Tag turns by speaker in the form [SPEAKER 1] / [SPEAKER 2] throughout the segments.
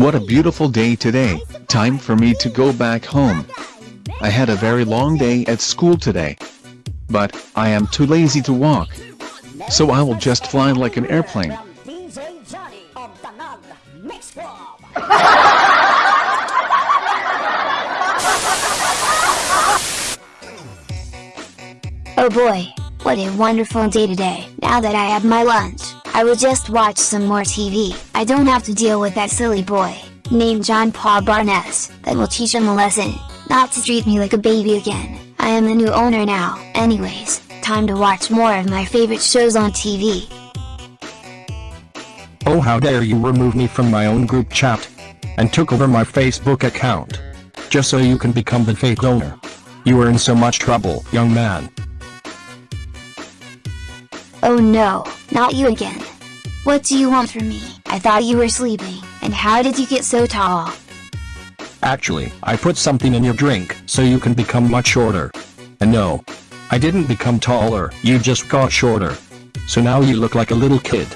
[SPEAKER 1] What a beautiful day today, time for me to go back home. I had a very long day at school today. But, I am too lazy to walk. So I will just fly like an airplane.
[SPEAKER 2] Oh boy, what a wonderful day today. Now that I have my lunch, I will just watch some more TV. I don't have to deal with that silly boy, named John Paul Barnes, that will teach him a lesson, not to treat me like a baby again. I am the new owner now. Anyways, time to watch more of my favorite shows on TV.
[SPEAKER 3] Oh how dare you remove me from my own group chat, and took over my Facebook account, just so you can become the fake owner. You are in so much trouble, young man.
[SPEAKER 2] Oh no, not you again. What do you want from me? I thought you were sleeping, and how did you get so tall?
[SPEAKER 3] Actually, I put something in your drink, so you can become much shorter. And no, I didn't become taller, you just got shorter. So now you look like a little kid.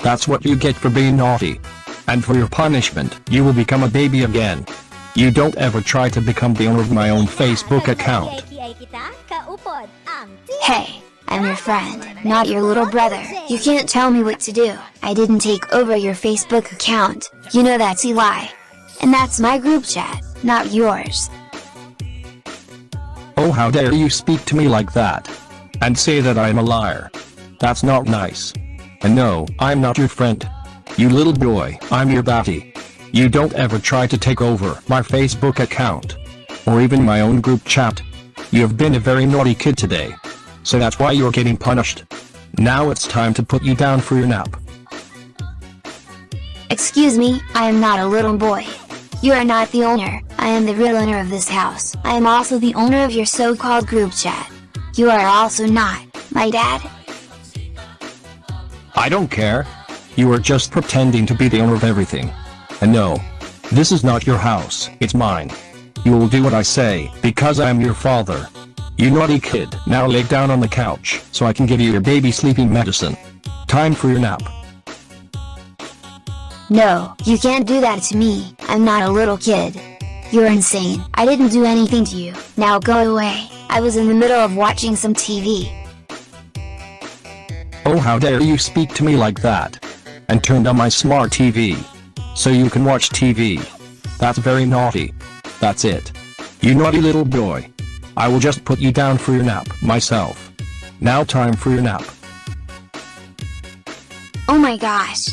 [SPEAKER 3] That's what you get for being naughty. And for your punishment, you will become a baby again. You don't ever try to become the owner of my own Facebook account.
[SPEAKER 2] Hey, I'm your friend, not your little brother. You can't tell me what to do. I didn't take over your Facebook account. You know that's a lie. And that's my group chat, not yours.
[SPEAKER 3] Oh how dare you speak to me like that. And say that I am a liar. That's not nice. And no, I'm not your friend. You little boy, I'm your batty. You don't ever try to take over my Facebook account. Or even my own group chat. You have been a very naughty kid today. So that's why you're getting punished. Now it's time to put you down for your nap.
[SPEAKER 2] Excuse me, I am not a little boy. You are not the owner, I am the real owner of this house. I am also the owner of your so-called group chat. You are also not, my dad.
[SPEAKER 3] I don't care. You are just pretending to be the owner of everything. And no, this is not your house, it's mine. You will do what I say, because I am your father. You naughty kid, now lay down on the couch, so I can give you your baby sleeping medicine. Time for your nap.
[SPEAKER 2] No, you can't do that to me, I'm not a little kid. You're insane, I didn't do anything to you, now go away, I was in the middle of watching some TV.
[SPEAKER 3] Oh how dare you speak to me like that. And turned on my smart TV. So you can watch TV. That's very naughty. That's it. You naughty little boy. I will just put you down for your nap, myself. Now time for your nap.
[SPEAKER 2] Oh my gosh.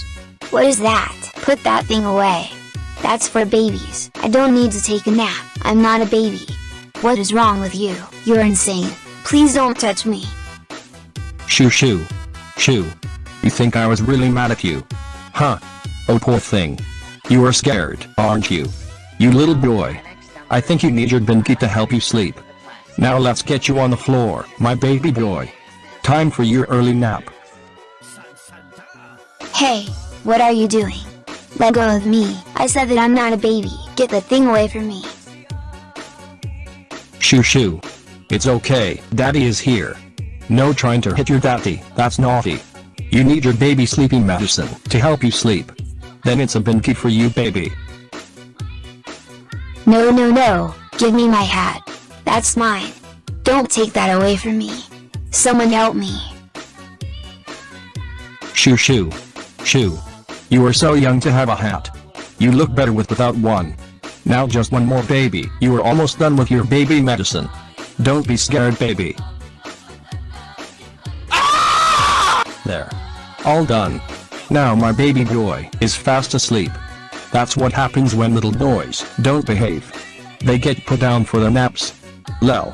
[SPEAKER 2] What is that? Put that thing away. That's for babies. I don't need to take a nap. I'm not a baby. What is wrong with you? You're insane. Please don't touch me.
[SPEAKER 3] Shoo shoo. Shoo. You think I was really mad at you? Huh. Oh poor thing. You are scared, aren't you? You little boy. I think you need your binky to help you sleep. Now let's get you on the floor, my baby boy. Time for your early nap.
[SPEAKER 2] Hey, what are you doing? Let go of me. I said that I'm not a baby. Get the thing away from me.
[SPEAKER 3] Shoo shoo. It's okay, daddy is here. No trying to hit your daddy, that's naughty. You need your baby sleeping medicine to help you sleep. Then it's a binky for you baby.
[SPEAKER 2] No no no, give me my hat. That's mine. Don't take that away from me. Someone help me.
[SPEAKER 3] Shoo shoo. Shoo. You are so young to have a hat. You look better with without one. Now just one more baby. You are almost done with your baby medicine. Don't be scared baby. Ah! There. All done. Now my baby boy is fast asleep. That's what happens when little boys don't behave. They get put down for their naps. Lel.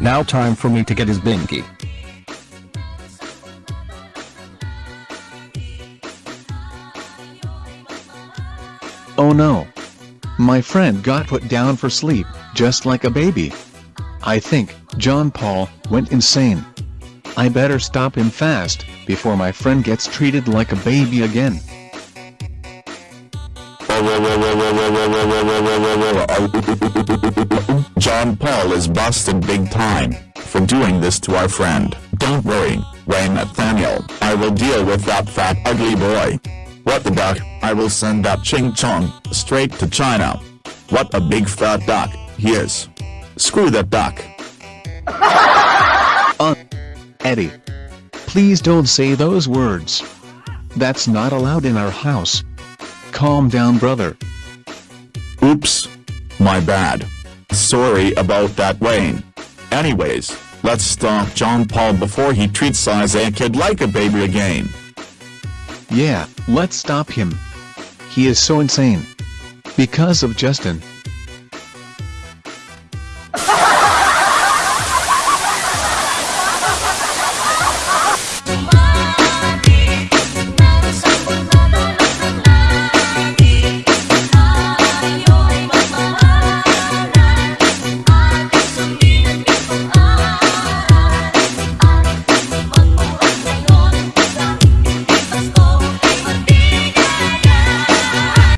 [SPEAKER 3] Now time for me to get his binky.
[SPEAKER 1] Oh no. My friend got put down for sleep, just like a baby. I think, John Paul, went insane. I better stop him fast, before my friend gets treated like a baby again.
[SPEAKER 4] Paul is busted big time for doing this to our friend. Don't worry, Ray Nathaniel, I will deal with that fat ugly boy. What the duck, I will send that Ching Chong straight to China. What a big fat duck he is. Screw that duck.
[SPEAKER 1] Uh, Eddie. Please don't say those words. That's not allowed in our house. Calm down brother.
[SPEAKER 4] Oops. My bad. Sorry about that Wayne. Anyways, let's stop John Paul before he treats Isaiah Kid like a baby again.
[SPEAKER 1] Yeah, let's stop him. He is so insane. Because of Justin,